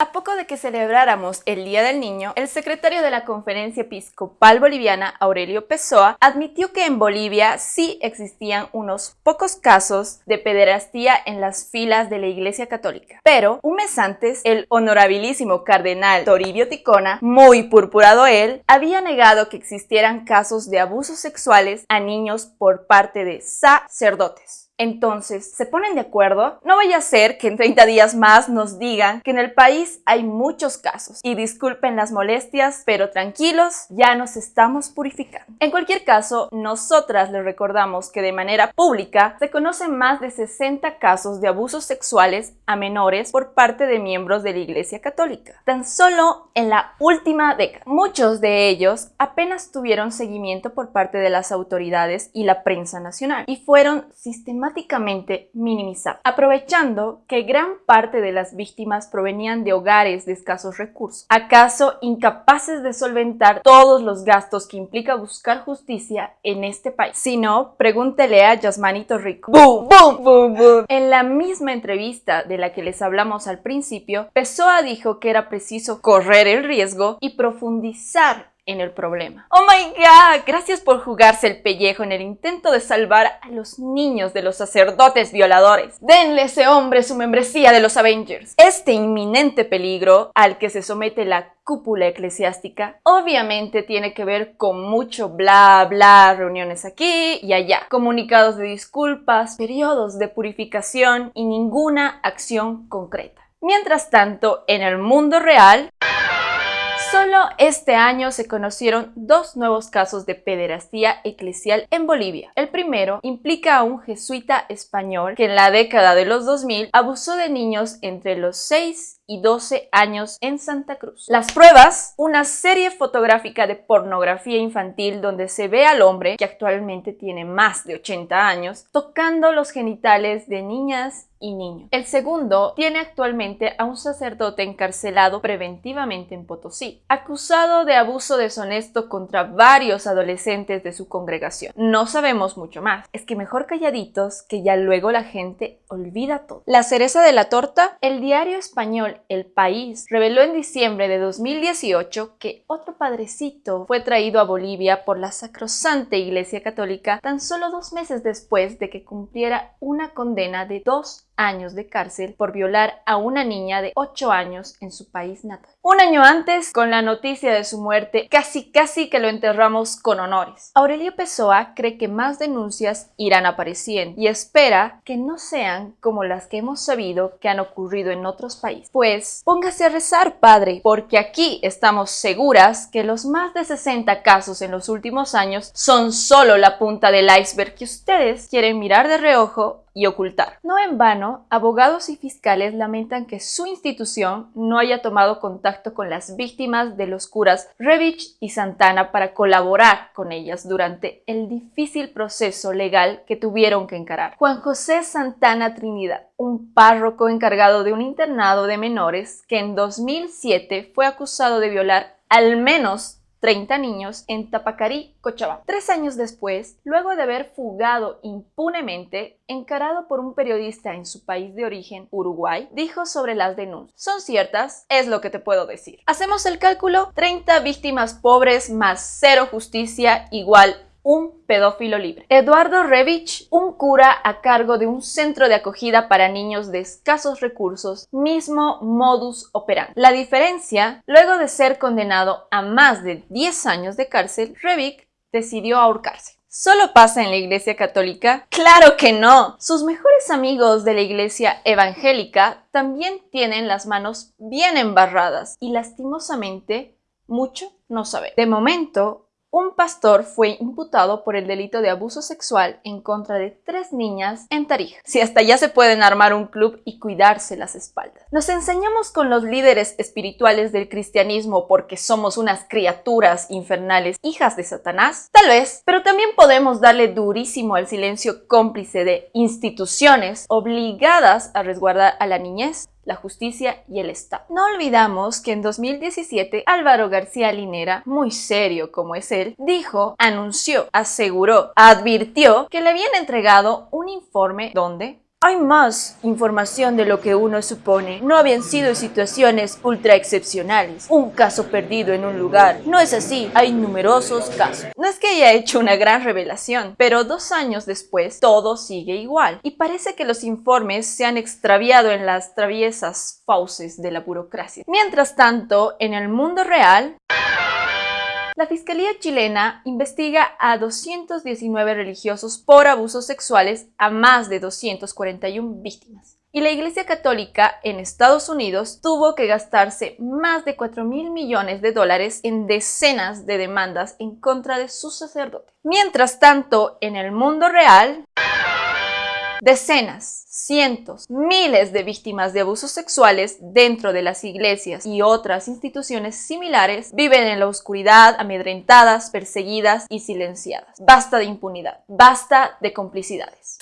A poco de que celebráramos el Día del Niño, el secretario de la Conferencia Episcopal Boliviana, Aurelio Pessoa, admitió que en Bolivia sí existían unos pocos casos de pederastía en las filas de la Iglesia Católica. Pero, un mes antes, el honorabilísimo cardenal Toribio Ticona, muy purpurado él, había negado que existieran casos de abusos sexuales a niños por parte de sacerdotes. Entonces, ¿se ponen de acuerdo? No vaya a ser que en 30 días más nos digan que en el país hay muchos casos. Y disculpen las molestias, pero tranquilos, ya nos estamos purificando. En cualquier caso, nosotras les recordamos que de manera pública se conocen más de 60 casos de abusos sexuales a menores por parte de miembros de la Iglesia Católica. Tan solo en la última década. Muchos de ellos apenas tuvieron seguimiento por parte de las autoridades y la prensa nacional y fueron sistemáticamente minimizar, aprovechando que gran parte de las víctimas provenían de hogares de escasos recursos. ¿Acaso incapaces de solventar todos los gastos que implica buscar justicia en este país? Si no, pregúntele a Yasmanito Rico. ¡Boom! ¡Boom! ¡Boom! ¡Boom! En la misma entrevista de la que les hablamos al principio, Pessoa dijo que era preciso correr el riesgo y profundizar en el problema. ¡Oh my god! Gracias por jugarse el pellejo en el intento de salvar a los niños de los sacerdotes violadores. Denle a ese hombre su membresía de los Avengers. Este inminente peligro al que se somete la cúpula eclesiástica obviamente tiene que ver con mucho bla bla, reuniones aquí y allá, comunicados de disculpas, periodos de purificación y ninguna acción concreta. Mientras tanto, en el mundo real... Solo este año se conocieron dos nuevos casos de pederastía eclesial en Bolivia. El primero implica a un jesuita español que en la década de los 2000 abusó de niños entre los 6 y 12 años en Santa Cruz. Las pruebas, una serie fotográfica de pornografía infantil donde se ve al hombre, que actualmente tiene más de 80 años, tocando los genitales de niñas y niños. El segundo tiene actualmente a un sacerdote encarcelado preventivamente en Potosí, acusado de abuso deshonesto contra varios adolescentes de su congregación. No sabemos mucho más, es que mejor calladitos que ya luego la gente olvida todo. La cereza de la torta, el diario español el País reveló en diciembre de 2018 que otro padrecito fue traído a Bolivia por la sacrosanta Iglesia Católica tan solo dos meses después de que cumpliera una condena de dos años de cárcel por violar a una niña de 8 años en su país natal. Un año antes, con la noticia de su muerte, casi casi que lo enterramos con honores. Aurelio Pessoa cree que más denuncias irán apareciendo y espera que no sean como las que hemos sabido que han ocurrido en otros países. Pues póngase a rezar, padre, porque aquí estamos seguras que los más de 60 casos en los últimos años son solo la punta del iceberg que ustedes quieren mirar de reojo ocultar. No en vano, abogados y fiscales lamentan que su institución no haya tomado contacto con las víctimas de los curas Revich y Santana para colaborar con ellas durante el difícil proceso legal que tuvieron que encarar. Juan José Santana Trinidad, un párroco encargado de un internado de menores que en 2007 fue acusado de violar al menos 30 niños en Tapacarí, Cochabamba. Tres años después, luego de haber fugado impunemente, encarado por un periodista en su país de origen, Uruguay, dijo sobre las denuncias. ¿Son ciertas? Es lo que te puedo decir. Hacemos el cálculo, 30 víctimas pobres más cero justicia igual un pedófilo libre. Eduardo Revich, un cura a cargo de un centro de acogida para niños de escasos recursos, mismo modus operandi. La diferencia, luego de ser condenado a más de 10 años de cárcel, Revich decidió ahorcarse. ¿Solo pasa en la Iglesia Católica? ¡Claro que no! Sus mejores amigos de la Iglesia Evangélica también tienen las manos bien embarradas y lastimosamente mucho no saben. De momento, un pastor fue imputado por el delito de abuso sexual en contra de tres niñas en Tarija. Si hasta ya se pueden armar un club y cuidarse las espaldas. ¿Nos enseñamos con los líderes espirituales del cristianismo porque somos unas criaturas infernales, hijas de Satanás? Tal vez, pero también podemos darle durísimo al silencio cómplice de instituciones obligadas a resguardar a la niñez la justicia y el Estado. No olvidamos que en 2017 Álvaro García Linera, muy serio como es él, dijo, anunció, aseguró, advirtió que le habían entregado un informe donde Hay más información de lo que uno supone. No habían sido situaciones ultra excepcionales. Un caso perdido en un lugar. No es así. Hay numerosos casos. No es que haya hecho una gran revelación, pero dos años después todo sigue igual. Y parece que los informes se han extraviado en las traviesas fauces de la burocracia. Mientras tanto, en el mundo real... La Fiscalía chilena investiga a 219 religiosos por abusos sexuales a más de 241 víctimas. Y la Iglesia Católica en Estados Unidos tuvo que gastarse más de 4 mil millones de dólares en decenas de demandas en contra de sus sacerdotes. Mientras tanto, en el mundo real, Decenas, cientos, miles de víctimas de abusos sexuales dentro de las iglesias y otras instituciones similares viven en la oscuridad, amedrentadas, perseguidas y silenciadas. Basta de impunidad, basta de complicidades.